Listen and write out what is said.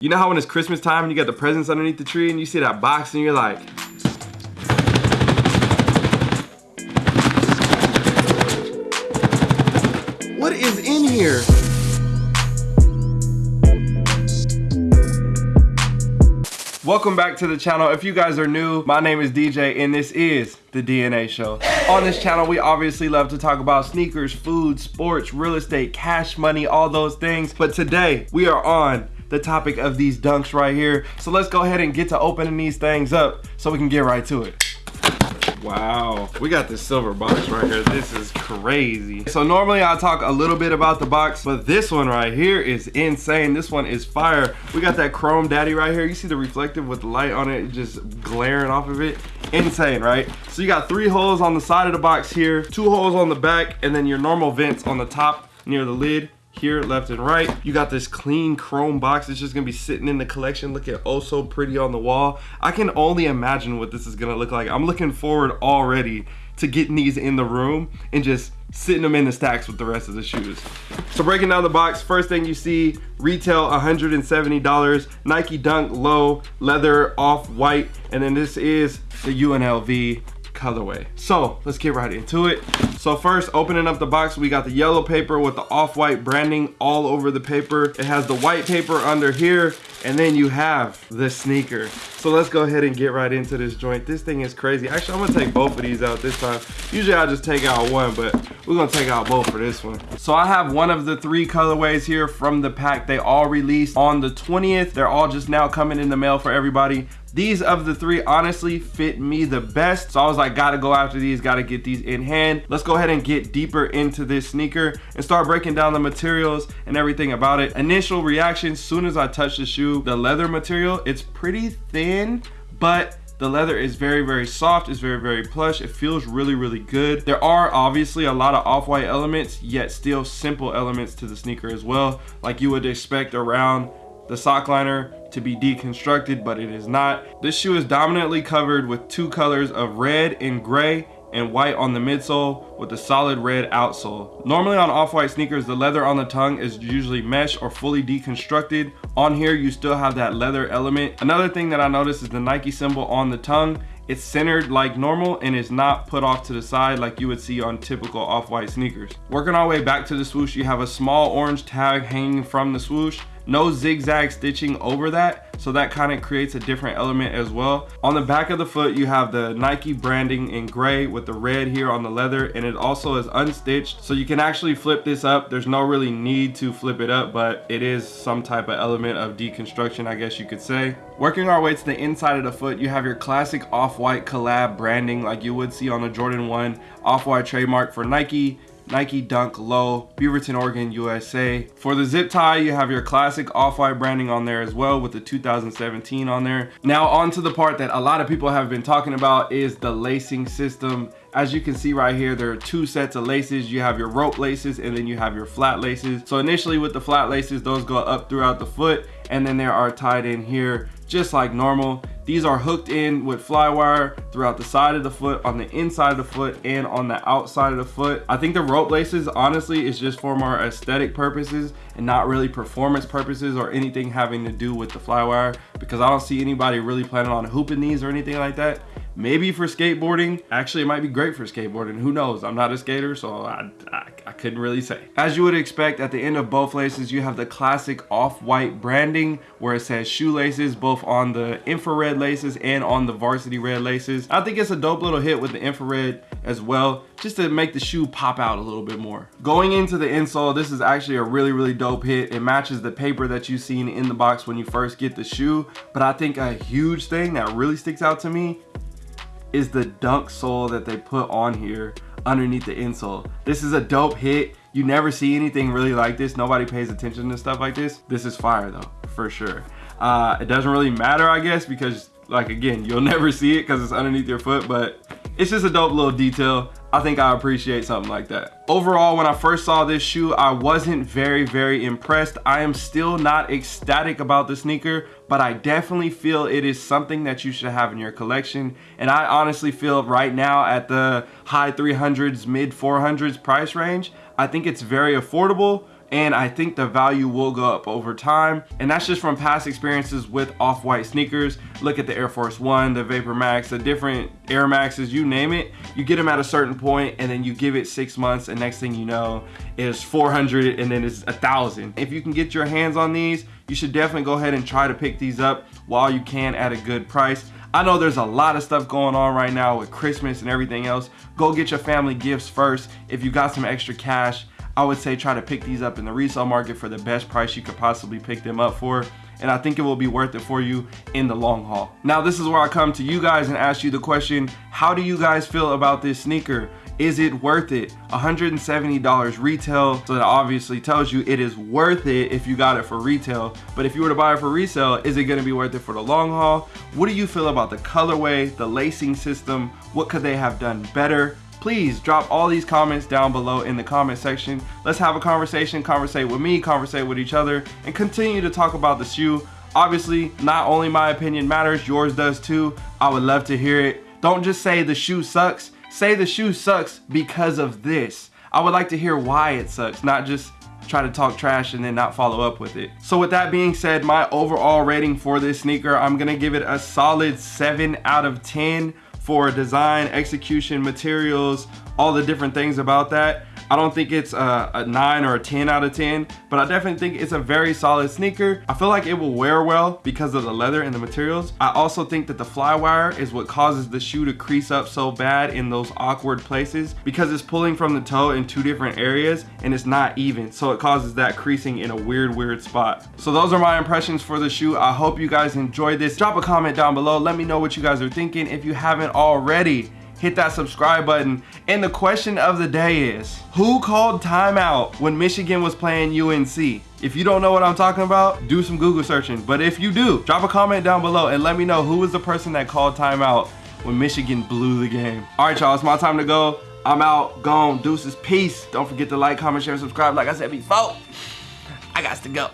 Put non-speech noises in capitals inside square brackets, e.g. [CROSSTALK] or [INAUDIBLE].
You know how when it's Christmas time and you got the presents underneath the tree and you see that box and you're like, what is in here? Welcome back to the channel. If you guys are new, my name is DJ and this is The DNA Show. On this channel, we obviously love to talk about sneakers, food, sports, real estate, cash money, all those things. But today, we are on the topic of these dunks right here. So let's go ahead and get to opening these things up so we can get right to it. Wow, we got this silver box right here. This is crazy. So normally I talk a little bit about the box, but this one right here is insane. This one is fire. We got that chrome daddy right here. You see the reflective with the light on it just glaring off of it. Insane, right? So you got three holes on the side of the box here, two holes on the back, and then your normal vents on the top near the lid here left and right. You got this clean chrome box it's just gonna be sitting in the collection looking oh so pretty on the wall. I can only imagine what this is gonna look like. I'm looking forward already to getting these in the room and just sitting them in the stacks with the rest of the shoes. So breaking down the box first thing you see retail 170 dollars. Nike dunk low leather off white. And then this is the unlv colorway. So let's get right into it. So first, opening up the box, we got the yellow paper with the off-white branding all over the paper. It has the white paper under here, and then you have the sneaker. So let's go ahead and get right into this joint. This thing is crazy. Actually, I'm gonna take both of these out this time. Usually I just take out one, but we're gonna take out both for this one. So I have one of the three colorways here from the pack. They all released on the 20th. They're all just now coming in the mail for everybody. These of the three honestly fit me the best. So I was like, gotta go after these, gotta get these in hand. Let's go ahead and get deeper into this sneaker and start breaking down the materials and everything about it. Initial reaction, soon as I touch the shoe, the leather material, it's pretty thin, but the leather is very, very soft. It's very, very plush. It feels really, really good. There are obviously a lot of off-white elements, yet still simple elements to the sneaker as well. Like you would expect around the sock liner to be deconstructed, but it is not. This shoe is dominantly covered with two colors of red and gray and white on the midsole with a solid red outsole. Normally on off-white sneakers, the leather on the tongue is usually mesh or fully deconstructed. On here, you still have that leather element. Another thing that I noticed is the Nike symbol on the tongue it's centered like normal and is not put off to the side like you would see on typical off-white sneakers. Working our way back to the swoosh, you have a small orange tag hanging from the swoosh no zigzag stitching over that so that kind of creates a different element as well. On the back of the foot you have the nike branding in gray with the red here on the leather and it also is unstitched so you can actually flip this up. There's no really need to flip it up but it is some type of element of deconstruction i guess you could say. Working our way to the inside of the foot you have your classic off-white collab branding like you would see on the jordan 1 off-white trademark for nike Nike Dunk Low, Beaverton, Oregon, USA. For the zip tie, you have your classic off-white branding on there as well with the 2017 on there. Now on to the part that a lot of people have been talking about is the lacing system. As you can see right here, there are two sets of laces. You have your rope laces and then you have your flat laces. So initially with the flat laces, those go up throughout the foot and then they are tied in here just like normal. These are hooked in with fly wire throughout the side of the foot, on the inside of the foot, and on the outside of the foot. I think the rope laces, honestly, is just for more aesthetic purposes and not really performance purposes or anything having to do with the fly wire because I don't see anybody really planning on hooping these or anything like that maybe for skateboarding actually it might be great for skateboarding. Who knows? I'm not a skater so I, I, I, couldn't really say. As you would expect at the end of both laces you have the classic off-white branding where it says shoelaces both on the infrared laces and on the varsity red laces. I think it's a dope little hit with the infrared as well just to make the shoe pop out a little bit more. Going into the insole this is actually a really really dope hit. It matches the paper that you've seen in the box when you first get the shoe but i think a huge thing that really sticks out to me is the dunk sole that they put on here underneath the insole. This is a dope hit. You never see anything really like this. Nobody pays attention to stuff like this. This is fire though, for sure. Uh, it doesn't really matter, I guess, because like again, you'll [LAUGHS] never see it because it's underneath your foot, but it's just a dope little detail. I think I appreciate something like that. Overall, when I first saw this shoe, I wasn't very, very impressed. I am still not ecstatic about the sneaker, but I definitely feel it is something that you should have in your collection. And I honestly feel right now at the high 300s, mid 400s price range, I think it's very affordable and I think the value will go up over time. And that's just from past experiences with off-white sneakers. Look at the Air Force One, the Vapor Max, the different Air Maxes, you name it. You get them at a certain point and then you give it six months and next thing you know is 400 and then it's a thousand. If you can get your hands on these, you should definitely go ahead and try to pick these up while you can at a good price. I know there's a lot of stuff going on right now with Christmas and everything else. Go get your family gifts first. If you got some extra cash, I would say try to pick these up in the resale market for the best price you could possibly pick them up for and I think it will be worth it for you in the long haul. Now this is where I come to you guys and ask you the question, how do you guys feel about this sneaker? Is it worth it? $170 retail, so that obviously tells you it is worth it if you got it for retail. But if you were to buy it for resale, is it gonna be worth it for the long haul? What do you feel about the colorway, the lacing system? What could they have done better? Please drop all these comments down below in the comment section. Let's have a conversation, conversate with me, conversate with each other, and continue to talk about the shoe. Obviously, not only my opinion matters, yours does too. I would love to hear it. Don't just say the shoe sucks. Say the shoe sucks because of this. I would like to hear why it sucks, not just try to talk trash and then not follow up with it. So with that being said, my overall rating for this sneaker, I'm gonna give it a solid 7 out of 10 for design, execution, materials, all the different things about that. I don't think it's a, a, 9 or a 10 out of 10, but I definitely think it's a very solid sneaker. I feel like it will wear well because of the leather and the materials. I also think that the flywire is what causes the shoe to crease up so bad in those awkward places because it's pulling from the toe in two different areas and it's not even. So it causes that creasing in a weird, weird spot. So those are my impressions for the shoe. I hope you guys enjoyed this. Drop a comment down below. Let me know what you guys are thinking. If you haven't already, hit that subscribe button. And the question of the day is, who called timeout when Michigan was playing UNC? If you don't know what I'm talking about, do some Google searching. But if you do, drop a comment down below and let me know who was the person that called timeout when Michigan blew the game. All right, y'all, it's my time to go. I'm out, gone, deuces, peace. Don't forget to like, comment, share, subscribe. Like I said before, I got to go.